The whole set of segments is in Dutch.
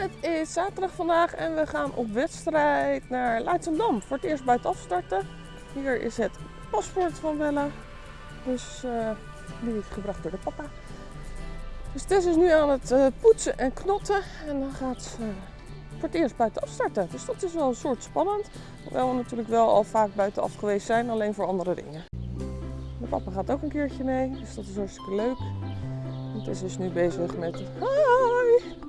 Het is zaterdag vandaag en we gaan op wedstrijd naar Leidschendam. Voor het eerst buiten afstarten. Hier is het paspoort van Bella. Dus eh, die is gebracht door de papa. Dus Tess is nu aan het eh, poetsen en knotten. En dan gaat ze voor het eerst buiten afstarten. Dus dat is wel een soort spannend. Hoewel we natuurlijk wel al vaak buiten af geweest zijn, alleen voor andere dingen. De papa gaat ook een keertje mee, dus dat is hartstikke leuk. En Tess is nu bezig met... Hoi!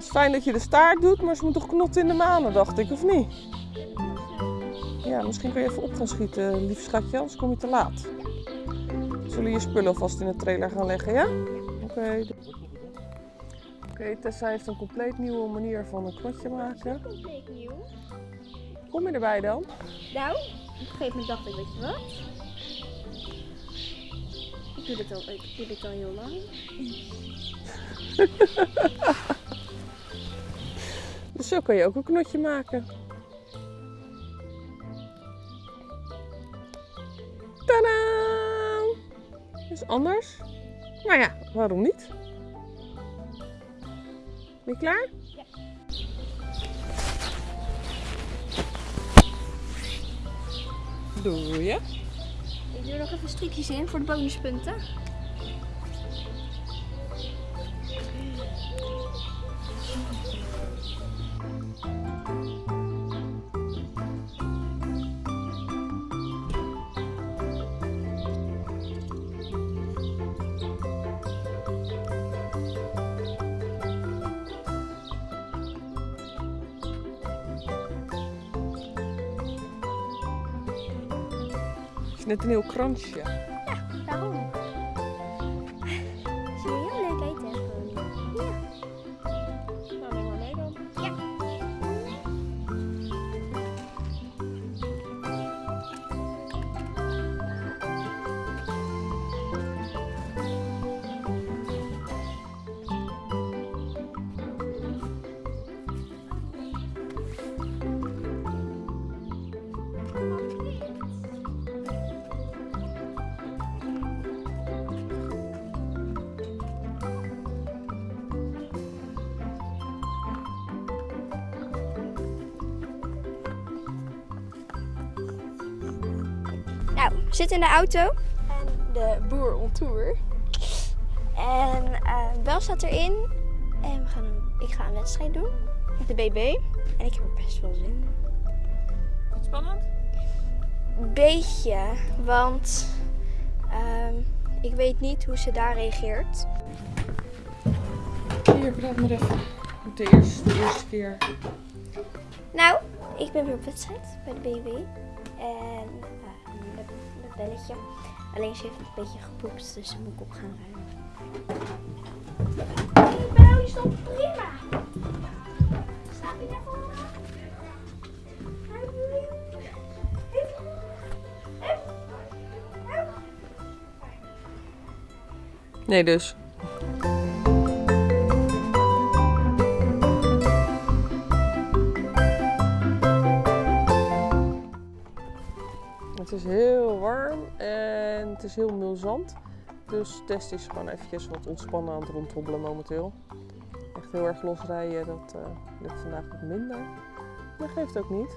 Het is fijn dat je de staart doet, maar ze moet toch knotten in de manen, dacht ik, of niet? Ja, misschien kun je even op gaan schieten, lief schatje, anders kom je te laat. Zullen je spullen alvast in de trailer gaan leggen, ja? Oké. Oké, Tessa heeft een compleet nieuwe manier van een knotje maken. compleet nieuw. Kom je erbij dan? Nou, op een gegeven moment dacht ik, weet je wat? Ik doe dit al, ik doe dit al heel lang. Zo kan je ook een knotje maken. Tadaa! Is anders? Nou ja, waarom niet? Ben je klaar? Ja. Doe je? Ik doe er nog even strikjes in voor de bonuspunten. Net een heel kransje. Zitten in de auto. En de boer on tour. En eh Bel staat erin. En we gaan een, ik ga een wedstrijd doen. Met de BB. En ik heb er best wel zin in. Wat spannend? Beetje, want ehm, ik weet niet hoe ze daar reageert. Hier, praat maar even. De eerste, de eerste keer. Nou, ik ben weer op wedstrijd bij de BB. En met belletje. Alleen ze heeft een beetje gepoept, dus daar moet ik op gaan ruimen. Die bel is toch prima? Je? Nee, dus. Het is heel warm en het is heel mulzand. Dus Test is gewoon eventjes wat ontspannen aan het rondhobbelen momenteel. Echt heel erg losrijden, dat eh, lukt vandaag wat minder. Maar geeft ook niet.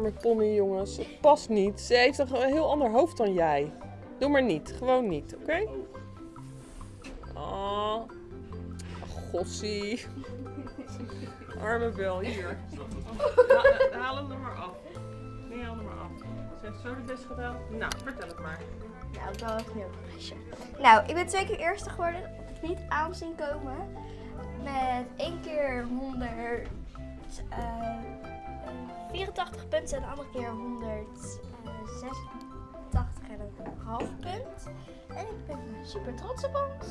Arme pony, jongens. Het past niet. Ze heeft een heel ander hoofd dan jij. Doe maar niet. Gewoon niet, oké? Oh. Gossie. Arme Bel, hier. Ha- haal hem er maar af. Nee, haal hem maar af. Ze heeft zo de best gedaan. Nou, vertel het maar. Nou, ik wil even nu een meisje. Nou, ik ben twee keer eerste geworden. Ik heb het niet aan zien komen. Met één keer 100, eh, 84 punten en de andere keer 186 en een half punt. En ik ben super trots op ons.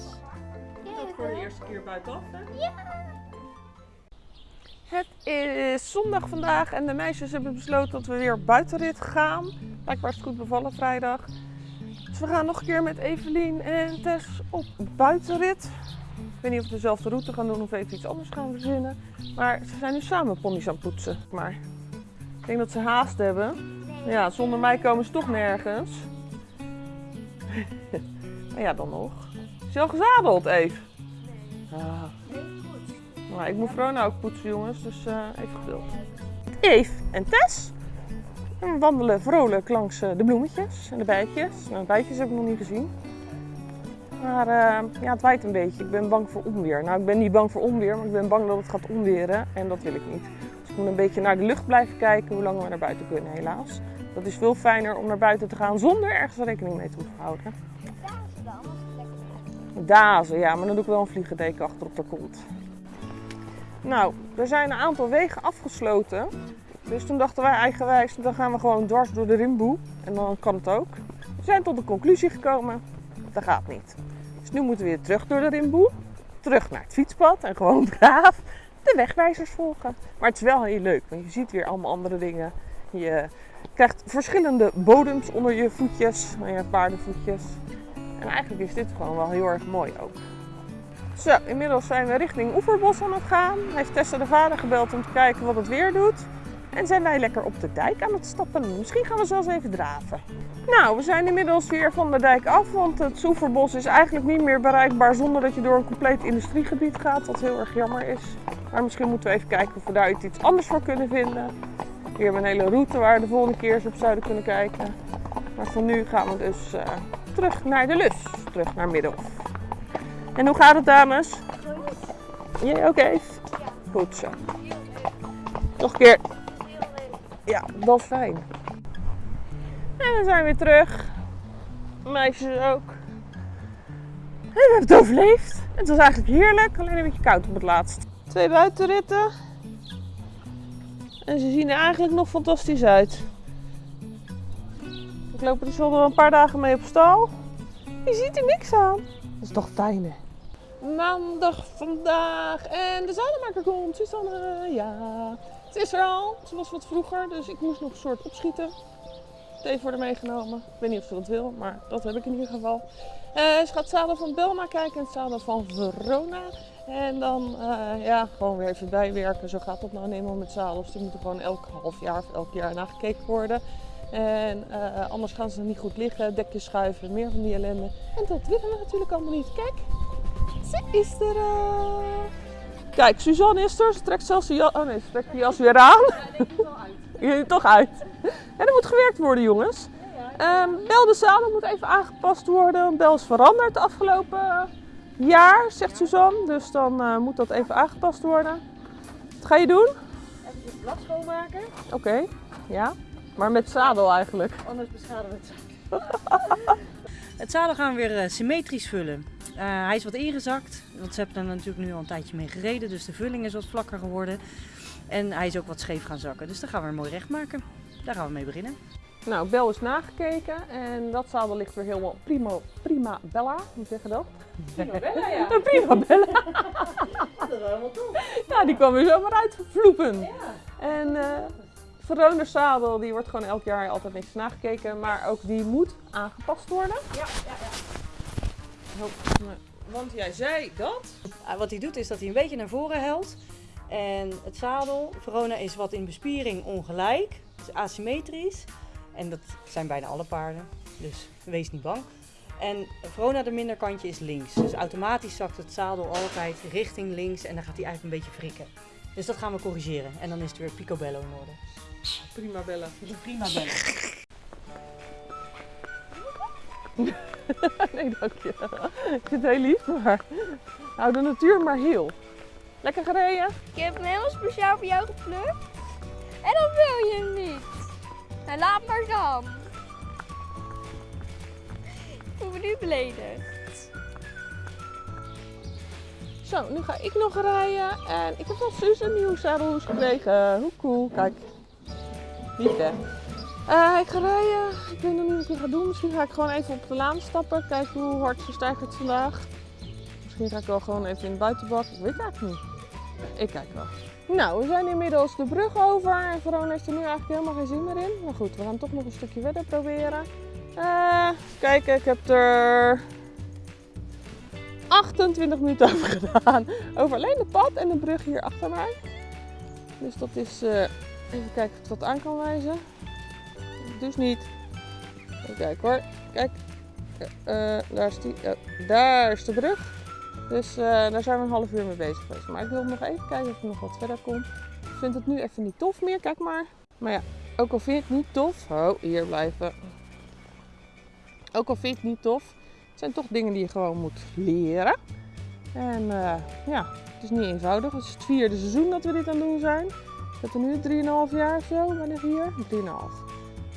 Jij Ook voor de eerste keer buitenaf, hè? Ja. Het is zondag vandaag en de meisjes hebben besloten dat we weer buitenrit gaan. Blijkbaar is het goed bevallen vrijdag. Dus we gaan nog een keer met Evelien en Tess op buitenrit. Ik weet niet of we dezelfde route gaan doen of even iets anders gaan verzinnen. Maar ze zijn nu samen ponies aan het poetsen. Maar denk dat ze haast hebben. Ja, zonder mij komen ze toch nergens. maar ja, dan nog. Is je al gezadeld, Eve? Ah. Maar ik moet Vrona ook poetsen, jongens, dus eh, even geduld. Eve en Tess en we wandelen vrolijk langs eh, de bloemetjes en de bijtjes. Nou, de bijtjes heb ik nog niet gezien. Maar eh, ja, het waait een beetje. Ik ben bang voor onweer. Nou, ik ben niet bang voor onweer, maar ik ben bang dat het gaat onweren. En dat wil ik niet. Moet een beetje naar de lucht blijven kijken hoe lang we naar buiten kunnen, helaas. Dat is veel fijner om naar buiten te gaan zonder ergens rekening mee te hoeven houden. Dazen dan, lekker. Dazen, ja, maar dan doe ik wel een vliegendeken achter op de kont. Nou, er zijn een aantal wegen afgesloten. Dus toen dachten wij eigenwijs, dan gaan we gewoon dwars door de rimboe. En dan kan het ook. We zijn tot de conclusie gekomen, dat gaat niet. Dus nu moeten we weer terug door de rimboe. Terug naar het fietspad en gewoon braaf de wegwijzers volgen. Maar het is wel heel leuk, want je ziet weer allemaal andere dingen. Je krijgt verschillende bodems onder je voetjes, je paardenvoetjes. En eigenlijk is dit gewoon wel heel erg mooi ook. Zo, inmiddels zijn we richting Oeverbos aan het gaan. Heeft Tessa de vader gebeld om te kijken wat het weer doet. En zijn wij lekker op de dijk aan het stappen. Misschien gaan we zelfs even draven. Nou, we zijn inmiddels weer van de dijk af, want het Soeverbos is eigenlijk niet meer bereikbaar zonder dat je door een compleet industriegebied gaat, wat heel erg jammer is. Maar misschien moeten we even kijken of we daar iets anders voor kunnen vinden. Hier hebben we een hele route waar we de volgende keer eens op zouden kunnen kijken. Maar voor nu gaan we dus eh, terug naar de Lus, terug naar Middelhof. En hoe gaat het dames? Jij ook even? Goed zo. Nog een keer. Ja, dat is fijn. En we zijn weer terug. Meisjes ook. En we hebben het overleefd. Het was eigenlijk heerlijk, alleen een beetje koud op het laatst. Twee buitenritten. En ze zien er eigenlijk nog fantastisch uit. Ik loop er dus wel een paar dagen mee op stal. Je ziet er niks aan. Dat is toch fijn hè? Maandag vandaag en de zadenmaker komt, Susanne. Ja, het is er al. Ze was wat vroeger, dus ik moest nog een soort opschieten. Thee voor meegenomen. Ik weet niet of ze dat wil, maar dat heb ik in ieder geval. Eh, ze gaat zadel van Belma kijken en zadel van Verona. En dan eh, ja, gewoon weer even bijwerken. Zo gaat dat nou eenmaal met zadels. Die moeten gewoon elk half jaar of elk jaar nagekeken worden. En eh, anders gaan ze niet goed liggen, dekjes schuiven, meer van die ellende. En dat willen we natuurlijk allemaal niet. Kijk, ze is er al. Kijk, Suzanne is er. Ze trekt zelfs de jas. Oh nee, ze trekt de jas weer aan. Je toch uit. En er moet gewerkt worden, jongens. Ehm Bel de zadel moet even aangepast worden. Bel is veranderd de afgelopen jaar, zegt Suzanne. Dus dan eh, moet dat even aangepast worden. Wat ga je doen? Even het blad schoonmaken, Oké, ja. Maar met zadel eigenlijk. anders beschadigen we het zadel. het zadel gaan we weer eh, symmetrisch vullen. Eh, hij is wat ingezakt, want ze hebben er natuurlijk nu al een tijdje mee gereden, dus de vulling is wat vlakker geworden. En hij is ook wat scheef gaan zakken, dus dan gaan we hem mooi recht maken. Daar gaan we mee beginnen. Nou, Bel is nagekeken en dat zadel ligt weer helemaal prima, prima bella. Hoe zeg je dat? Prima Bella, ja. Prima bella. Dat is helemaal top. Ja, die kwam weer zomaar uitvloepen. Ja. En eh Verona's zadel, die wordt gewoon elk jaar altijd niks nagekeken. Maar ook die moet aangepast worden. Ja, ja, ja. Want jij zei dat. Ah, Wat hij doet is dat hij een beetje naar voren helt. En het zadel, Verona is wat in bespiering ongelijk, is asymmetrisch. En dat zijn bijna alle paarden, dus wees niet bang. En Verona de minderkantje is links. Dus automatisch zakt het zadel altijd richting links en dan gaat hij eigenlijk een beetje wrikken. Dus dat gaan we corrigeren. En dan is het weer picobello in orde. Prima bella. Prima bellen. nee, dank je. Ik vind het heel lief, maar hou de natuur maar heel. Lekker gereden? Ik heb hem helemaal speciaal voor jou geplukt. En dan wil je hem niet. Nou, laat maar dan. Ik voel me nu beledigd. Zo, nu ga ik nog rijden. En ik heb van Suus een nieuwe zadelhoes gekregen. Hoe cool. Kijk. Hè. Eh, ik ga rijden. Ik weet nog niet wat ik ga doen. Misschien ga ik gewoon even op de laan stappen. Kijken hoe hard ze stijgt vandaag. Misschien ga ik wel gewoon even in de buitenbak. Ik weet het eigenlijk niet. Ik kijk wel. Nou, we zijn inmiddels de brug over. En Verona heeft er nu eigenlijk helemaal geen zin meer in. Maar goed, we gaan toch nog een stukje verder proberen. Eh, kijken, ik heb er 28 minuten over gedaan. Over alleen het pad en de brug hier achter mij. Dus dat is, eh, even kijken of ik dat aan kan wijzen. Dus niet. Kijken hoor. Kijk. Eh, eh, daar, is die, daar is de brug. Dus eh, daar zijn we een half uur mee bezig geweest. Maar ik wil nog even kijken of ik nog wat verder kom. Ik vind het nu even niet tof meer. Kijk maar. Maar ja, ook al vind je het niet tof. Oh, hier blijven. Ook al vind je het niet tof. Het zijn toch dingen die je gewoon moet leren. En ja, het is niet eenvoudig. Het is het vierde seizoen dat we dit aan het doen zijn. Dat er nu 3,5 jaar of zo, wanneer hier? 3,5.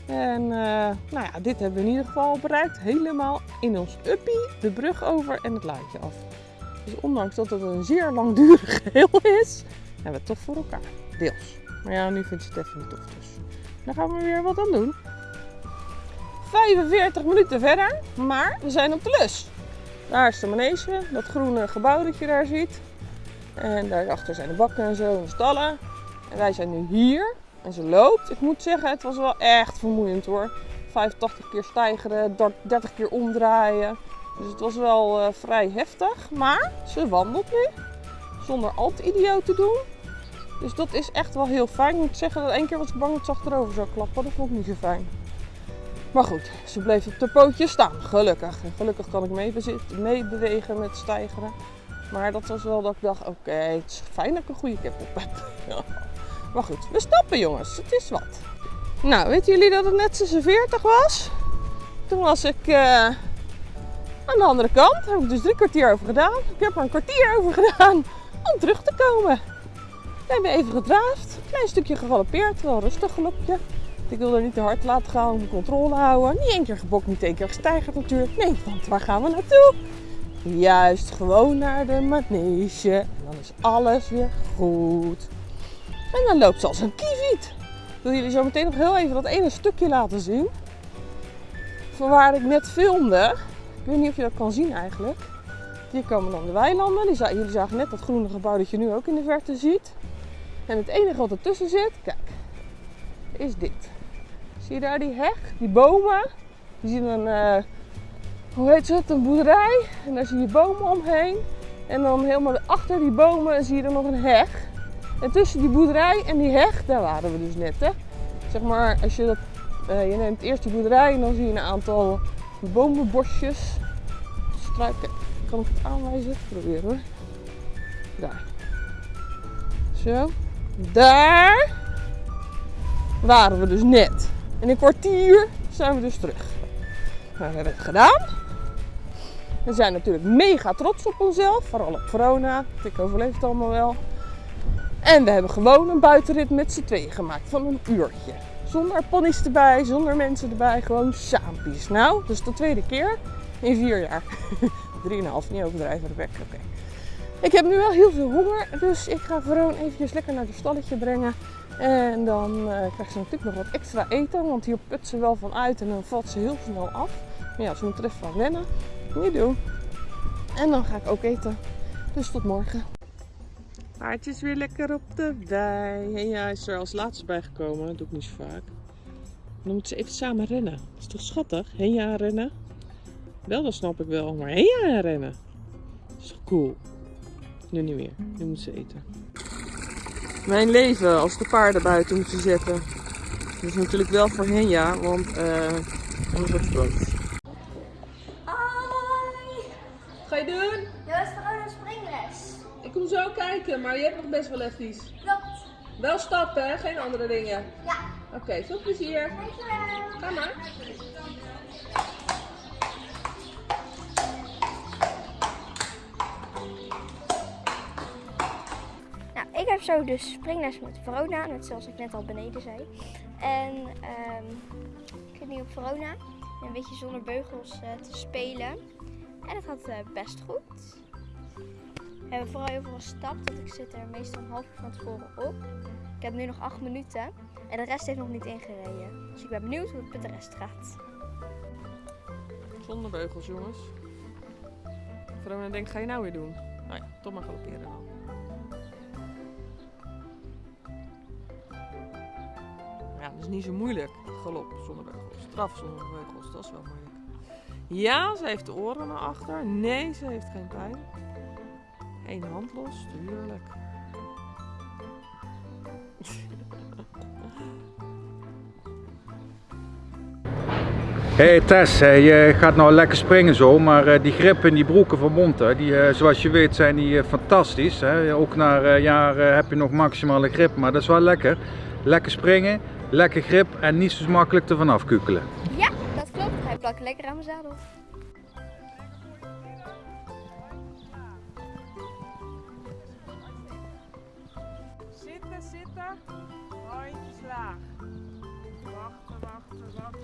En eh, nou ja, dit hebben we in ieder geval bereikt. Helemaal in ons uppie, de brug over en het luidje af. Dus ondanks dat het een zeer langdurig geheel is, hebben we het toch voor elkaar. Deels. Maar ja, nu vindt ze het even niet tof. Dus daar gaan we weer wat aan doen. 45 minuten verder, maar we zijn op de lus. Daar is de manege, dat groene gebouw dat je daar ziet. En daarachter zijn de bakken en zo en stallen. En wij zijn nu hier. En ze loopt. Ik moet zeggen, het was wel echt vermoeiend hoor. 85 keer stijgeren, 30 keer omdraaien. Dus het was wel eh, vrij heftig. Maar ze wandelt nu. Zonder al te idioot te doen. Dus dat is echt wel heel fijn. Ik moet zeggen dat één keer was ik bang dat ze achterover zou klappen. Dat vond ik niet zo fijn. Maar goed, ze bleef op de pootjes staan. Gelukkig. En gelukkig kan ik meebewegen met stijgeren. Maar dat was wel dat ik dacht, oké, het is fijn dat ik een goede kip op heb. Maar goed, we stappen jongens. Het is wat. Nou, weten jullie dat het net 46 was? Toen was ik eh, aan de andere kant. Daar heb ik dus drie kwartier over gedaan. Ik heb er een kwartier over gedaan om terug te komen. We hebben even gedraafd. Klein stukje gegalopeerd. Wel rustig galopje. Ik wilde niet te hard laten gaan de controle houden. Niet één keer gebokt, niet één keer gestijgerd natuurlijk. Nee, want waar gaan we naartoe? Juist, gewoon naar de manege. En dan is alles weer goed. En dan loopt ze als een kieviet. Ik wil jullie zo meteen nog heel even dat ene stukje laten zien. Van waar ik net filmde. Ik weet niet of je dat kan zien eigenlijk. Hier komen dan de weilanden. Die jullie zagen net dat groene gebouw dat je nu ook in de verte ziet. En het enige wat ertussen zit, kijk, is dit. Zie je daar die heg, die bomen? Je ziet een, eh, hoe heet het, een boerderij. En daar zie je bomen omheen. En dan helemaal achter die bomen zie je er nog een heg. En tussen die boerderij en die heg, daar waren we dus net. Hè? Zeg maar, als je dat, eh, je neemt eerst die boerderij en dan zie je een aantal bomenbosjes. Struiken. Kan ik het aanwijzen? Proberen hoor. Daar. Zo. Daar waren we dus net. In een kwartier zijn we dus terug. Nou, we hebben het gedaan. We zijn natuurlijk mega trots op onszelf. Vooral op corona. Ik overleef het allemaal wel. En we hebben gewoon een buitenrit met z'n tweeën gemaakt van een uurtje. Zonder ponies erbij, zonder mensen erbij, gewoon saampies. Nou, is de tweede keer in vier jaar. Drieënhalf, niet overdrijven de bek, oké. Ik heb nu wel heel veel honger, dus ik ga Veroon eventjes lekker naar het stalletje brengen. En dan eh krijgt ze natuurlijk nog wat extra eten, want hier put ze wel van uit en dan valt ze heel snel af. Maar ja, ze moet er even aan wennen. Niet doen. En dan ga ik ook eten. Dus tot morgen. Paardje is weer lekker op de wei. En ja, is er als laatste bij gekomen. Dat doe ik niet zo vaak. Dan moeten ze even samen rennen. Dat is toch schattig? Henja rennen. Wel, dat snap ik wel. Maar Henja rennen. Dat is toch cool. Nu niet meer. Nu moet ze eten. Mijn leven als de paarden buiten moeten zetten. Dat is natuurlijk wel voor Henja, want eh anders wordt het boos. Hoi! Ga je doen? Dit was gewoon een springles. Ik kom zo kijken, maar je hebt nog best wel even. Klopt. Wel stappen, hè? Geen andere dingen. Ja. Oké, veel plezier. Dankjewel. Ga maar. Nou, ik heb zo dus springles met Verona, net zoals ik net al beneden zei. En ehm, ik zit nu op Verona, een beetje zonder beugels eh, te spelen. En het gaat eh, best goed. Hebben vooral heel veel gestapt, want ik zit er meestal een half uur van tevoren op. Ik heb nu nog acht minuten en de rest heeft nog niet ingereden. Dus ik ben benieuwd hoe het met de rest gaat. Zonder beugels, jongens. Verona denkt, ga je nou weer doen? Nou ja, toch maar galopperen dan. Ja, dat is niet zo moeilijk. Galop zonder beugels. Straf zonder beugels, dat is wel moeilijk. Ja, ze heeft de oren naar achter. Nee, ze heeft geen pijn. Eén hand los, tuurlijk. Hé hey Tess, je gaat nou lekker springen zo, maar eh, die grip in die broeken van Monte, die, eh, zoals je weet zijn die eh, fantastisch. Hè? Ook na jaren heb je nog maximale grip, maar dat is wel lekker. Lekker springen, lekker grip en niet zo makkelijk ervan afkukelen. Ja, dat klopt. Hij plakt lekker aan mijn zadel. Handjes laag. Wachten, wachten, wachten.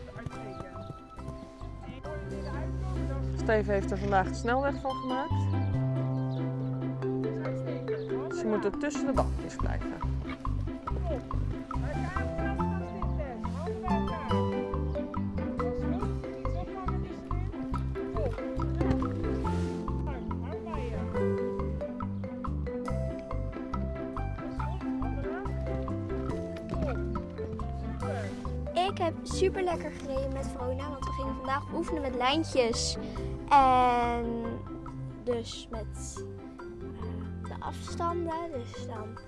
Steve heeft er vandaag de snelweg van gemaakt. Ze moeten tussen de bankjes blijven. Ik heb super lekker gereden met Verona, want we gingen vandaag oefenen met lijntjes. En dus met eh, de afstanden. Dus dan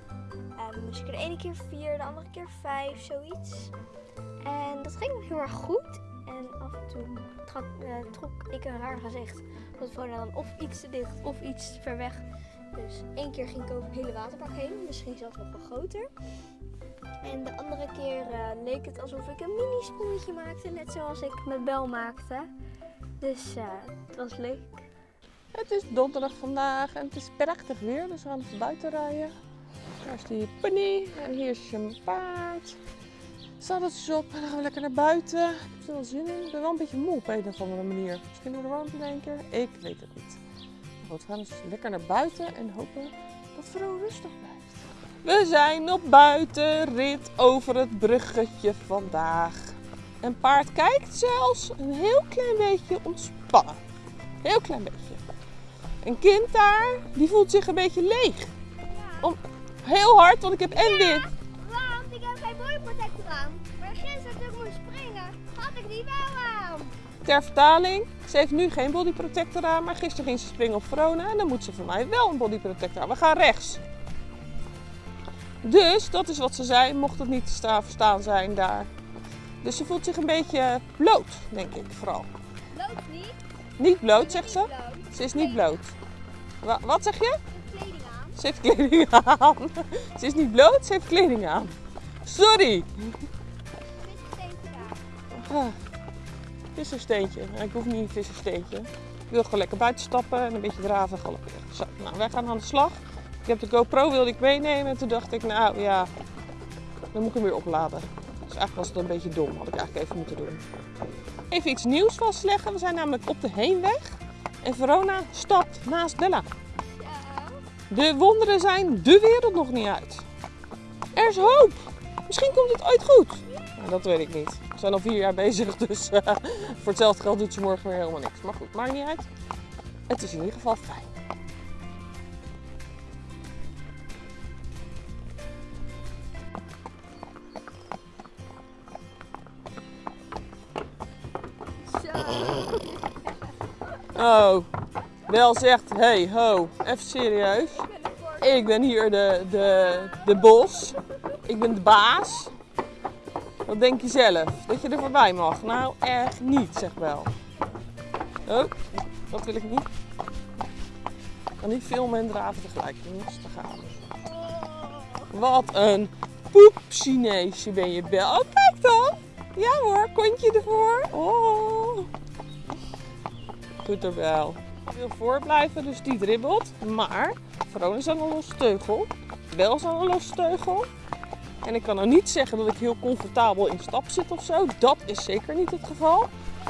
eh, moest ik er de ene keer vier, de andere keer vijf, zoiets. En dat ging heel erg goed. En af en toe trok, eh, trok ik een raar gezicht. Want Verona dan of iets te dicht of iets ver weg. Dus één keer ging ik over het hele waterbak heen, misschien zelfs nog wel groter. En de andere keer eh, leek het alsof ik een mini sprongetje maakte, net zoals ik met Bel maakte. Dus eh, het was leuk. Het is donderdag vandaag en het is prachtig weer, dus we gaan even buiten rijden. Daar is die pony en hier is je paard. Zaddeltjes op en dan gaan we lekker naar buiten. Ik heb er wel zin in. Ik ben wel een beetje moe op een of andere manier. Misschien door de warmte denken. Ik weet het niet. Goed, we gaan dus lekker naar buiten en hopen dat Vro rustig blijft. We zijn op buitenrit over het bruggetje vandaag. En paard kijkt zelfs een heel klein beetje ontspannen. Heel klein beetje. Een kind daar, die voelt zich een beetje leeg. Om, heel hard, want ik heb en dit. Want ik heb geen bodyprotector aan. Maar gisteren toen ik moest springen, had ik die wel aan. Ter vertaling, ze heeft nu geen bodyprotector aan, maar gisteren ging ze springen op Verona en dan moet ze van mij wel een bodyprotector aan. We gaan rechts. Dus, dat is wat ze zei, mocht het niet te staan, verstaan zijn daar. Dus ze voelt zich een beetje bloot, denk ik vooral. Bloot niet. Niet bloot, zegt ze. Bloot. Ze is niet bloot. Wa- wat zeg je? Kleding aan. Ze heeft kleding aan. Ze is niet bloot, ze heeft kleding aan. Sorry. Ah, vissersteentje. Ik hoef niet een vissersteentje. Ik wil gewoon lekker buiten stappen en een beetje draven en galopperen. Zo, nou, wij gaan aan de slag. Ik heb de GoPro wilde ik meenemen en toen dacht ik, nou ja, dan moet ik hem weer opladen. Dus eigenlijk was het een beetje dom, had ik eigenlijk even moeten doen. Even iets nieuws vastleggen. We zijn namelijk op de heenweg en Verona stapt naast Bella. De wonderen zijn de wereld nog niet uit. Er is hoop. Misschien komt het ooit goed. Nou, dat weet ik niet. We zijn al vier jaar bezig, dus eh, voor hetzelfde geld doet ze morgen weer helemaal niks. Maar goed, maakt niet uit. Het is in ieder geval fijn. Oh, wel zegt, hey ho, even serieus. Ik ben hier de, de, de bos. Ik ben de baas. Wat denk je zelf? Dat je er voorbij mag? Nou, echt niet, zeg wel. Oh, dat wil ik niet. Ik kan niet filmen en draven tegelijk. Daar gaan. Wat een poep Chineesje ben je, Bel. Oh, kijk dan. Ja hoor, kontje ervoor. Oh. Er wel. Ik wil voorblijven, dus die dribbelt. Maar Verona is aan een losse teugel. Bel is aan een losse teugel. En ik kan nou niet zeggen dat ik heel comfortabel in stap zit of zo. Dat is zeker niet het geval.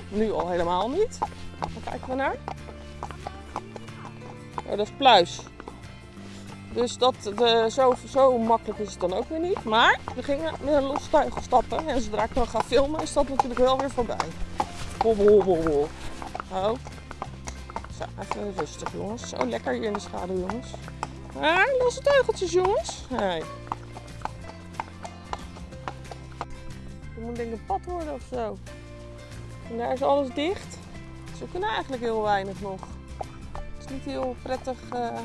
Nu al helemaal niet. Waar kijken we naar? Oh, dat is pluis. Dus dat, de, zo, zo makkelijk is het dan ook weer niet. Maar we gingen met een losse stappen. En zodra ik dan ga filmen is dat natuurlijk wel weer voorbij. Hobbel. Oh. Even rustig jongens. Zo lekker hier in de schaduw jongens. Ah, losse teugeltjes jongens. Hey. Het moet een pad worden of zo. En daar is alles dicht. Ze kunnen eigenlijk heel weinig nog. Het is niet heel prettig eh,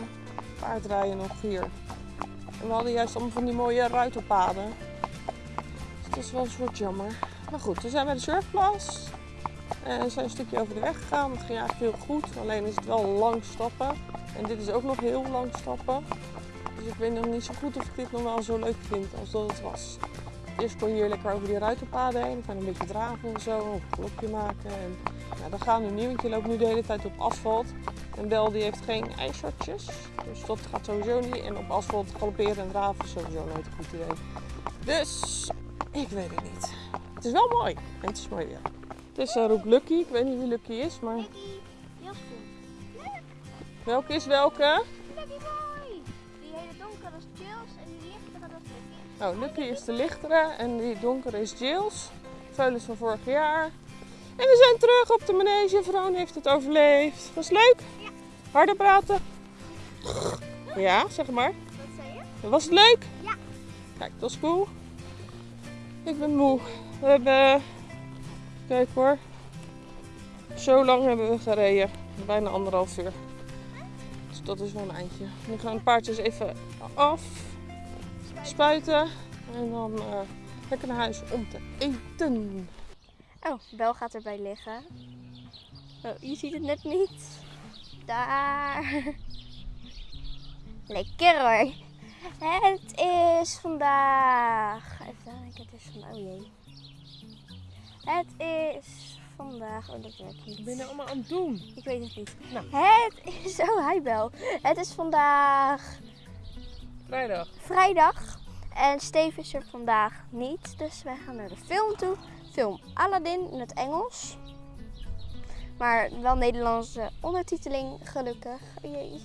paardrijden nog hier. En we hadden juist allemaal van die mooie ruitelpaden. Dus dat is wel een soort jammer. Maar goed, we zijn bij de surfplas. En we zijn een stukje over de weg gegaan. Dat ging eigenlijk heel goed. Alleen is het wel lang stappen. En dit is ook nog heel lang stappen. Dus ik weet nog niet zo goed of ik dit nog wel zo leuk vind als dat het was. Eerst kon je hier lekker over die ruitenpaden heen. Gewoon een beetje draven en zo. Een klopje maken. En dat gaan we nu want je loopt nu de hele tijd op asfalt. En Bel die heeft geen ijshortjes. Dus dat gaat sowieso niet. En op asfalt galopperen en draven is sowieso nooit een goed idee. Dus ik weet het niet. Het is wel mooi. En het is mooi weer. Het is uh, roep Lucky. Ik weet niet wie Lucky is, maar Heel goed. welke is welke? Lucky boy! Die hele donkere is Chills en die lichtere dat is Lucky. Oh, Lucky is de lichtere en die donkere is Jills. Veulens van vorig jaar. En we zijn terug op de manege. Vroon heeft het overleefd. Was het leuk? Ja. Harder praten. Ja, zeg maar. Wat zei je? Was het leuk? Ja. Kijk, dat is cool. Ik ben moe. We hebben... Kijk hoor. Zo lang hebben we gereden. Bijna anderhalf uur. Dus dat is wel een eindje. Nu gaan de paardjes even af. Spuiten. En dan eh, lekker naar huis om te eten. Oh, Bel gaat erbij liggen. Oh, je ziet het net niet. Daar. Lekker hoor. Het is vandaag. Even kijken, het is vandaag. Oh jee. Het is vandaag. Oh, dat werkt niet. Wat ben je nou allemaal aan het doen? Ik weet het niet. Nou. Het is. Oh, hi Bel. Het is vandaag Vrijdag. vrijdag. En Steve is er vandaag niet. Dus wij gaan naar de film toe. Film Aladdin in het Engels. Maar wel Nederlandse ondertiteling, gelukkig. Oh jee,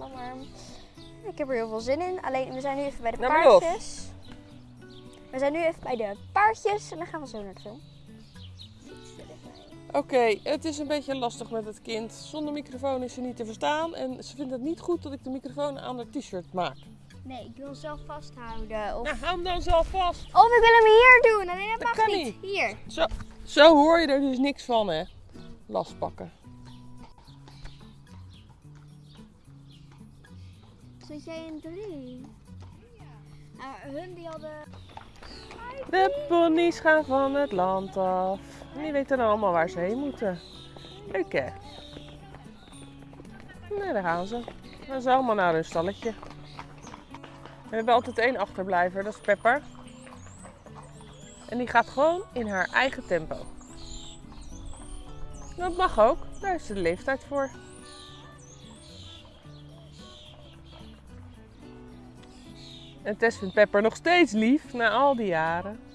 alarm. Ik heb er heel veel zin in. Alleen, we zijn nu even bij de Nou, paardjes. We zijn nu even bij de paardjes en dan gaan we zo naar de film. Oké, het is een beetje lastig met het kind. Zonder microfoon is ze niet te verstaan. En ze vindt het niet goed dat ik de microfoon aan haar t-shirt maak. Nee, ik wil hem zelf vasthouden. Of, Nou, hou hem dan zelf vast. of ik wil hem hier doen. Nee, dat, Dat mag kan niet. Hier. Zo, zo hoor je er dus niks van, hè? Last pakken. Zit jij in drie? Nou, hun die hadden... De ponies gaan van het land af. En die weten dan allemaal waar ze heen moeten. Leuk, hè? Nee, daar gaan ze. Dan gaan ze allemaal naar hun stalletje. We hebben altijd één achterblijver, dat is Pepper. En die gaat gewoon in haar eigen tempo. Dat mag ook, daar ze de leeftijd voor. En Tess vindt Pepper nog steeds lief na al die jaren.